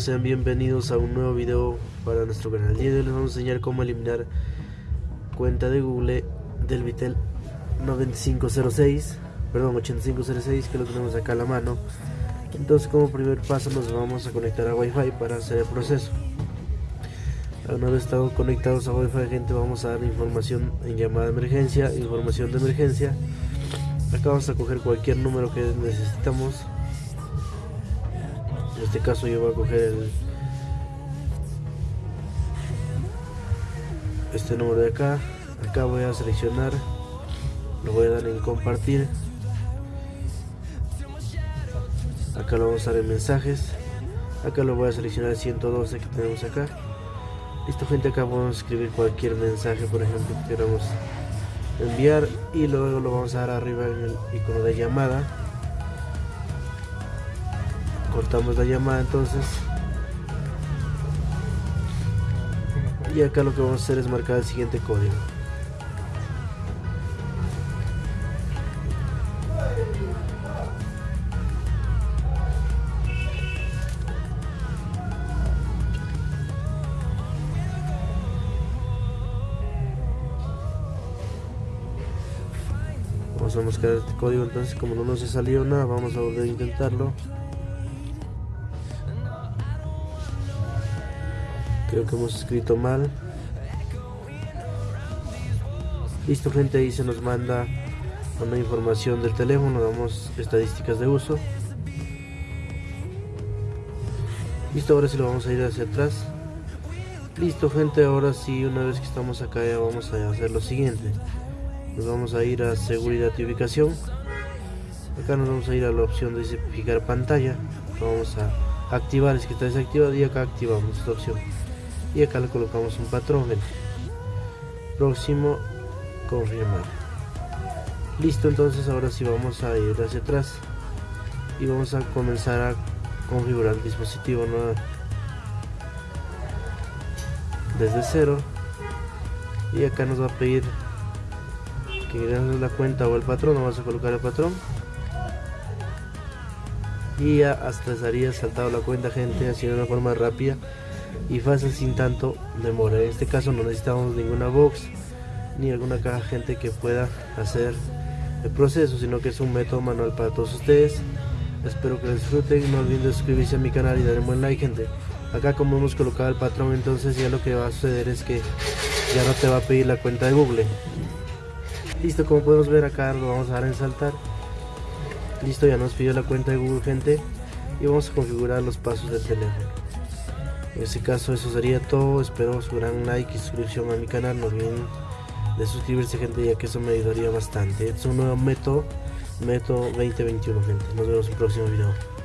sean bienvenidos a un nuevo video para nuestro canal. El día de hoy les vamos a enseñar cómo eliminar cuenta de Google del Vitel 9506, perdón 8506 que lo tenemos acá a la mano. Entonces como primer paso nos vamos a conectar a Wi-Fi para hacer el proceso. Una vez estado conectados a Wi-Fi gente vamos a dar información en llamada de emergencia, información de emergencia. Acá vamos a coger cualquier número que necesitamos en este caso yo voy a coger el este número de acá. Acá voy a seleccionar. Lo voy a dar en compartir. Acá lo vamos a dar en mensajes. Acá lo voy a seleccionar el 112 que tenemos acá. Listo gente acá podemos escribir cualquier mensaje por ejemplo que queramos enviar. Y luego lo vamos a dar arriba en el icono de llamada cortamos la llamada entonces. Y acá lo que vamos a hacer es marcar el siguiente código. Vamos a buscar este código entonces como no nos ha salido nada vamos a volver a intentarlo creo que hemos escrito mal. Listo gente ahí se nos manda una información del teléfono damos estadísticas de uso. Listo ahora sí lo vamos a ir hacia atrás. Listo gente ahora sí una vez que estamos acá ya vamos a hacer lo siguiente. Nos vamos a ir a seguridad y ubicación. Acá nos vamos a ir a la opción de fijar pantalla. Lo vamos a activar es que está desactivado y acá activamos esta opción y acá le colocamos un patrón próximo confirmar listo entonces ahora sí vamos a ir hacia atrás y vamos a comenzar a configurar el dispositivo desde cero. Y acá nos va a pedir que agreguemos la cuenta o el patrón vamos a colocar el patrón. Y ya hasta estaría saltado la cuenta gente así de una forma rápida y fácil sin tanto demora. En este caso no necesitamos ninguna box ni alguna caja gente que pueda hacer el proceso, sino que es un método manual para todos ustedes. Espero que lo disfruten, no olviden suscribirse a mi canal y darle un buen like gente. Acá como hemos colocado el patrón entonces ya lo que va a suceder es que ya no te va a pedir la cuenta de Google. Listo, como podemos ver acá lo vamos a dar en saltar. Listo, ya nos pidió la cuenta de Google gente y vamos a configurar los pasos del teléfono. En este caso eso sería todo, espero su gran like y suscripción a mi canal, no olviden de suscribirse gente ya que eso me ayudaría bastante. es un nuevo método, método 2021 gente, nos vemos en el próximo video.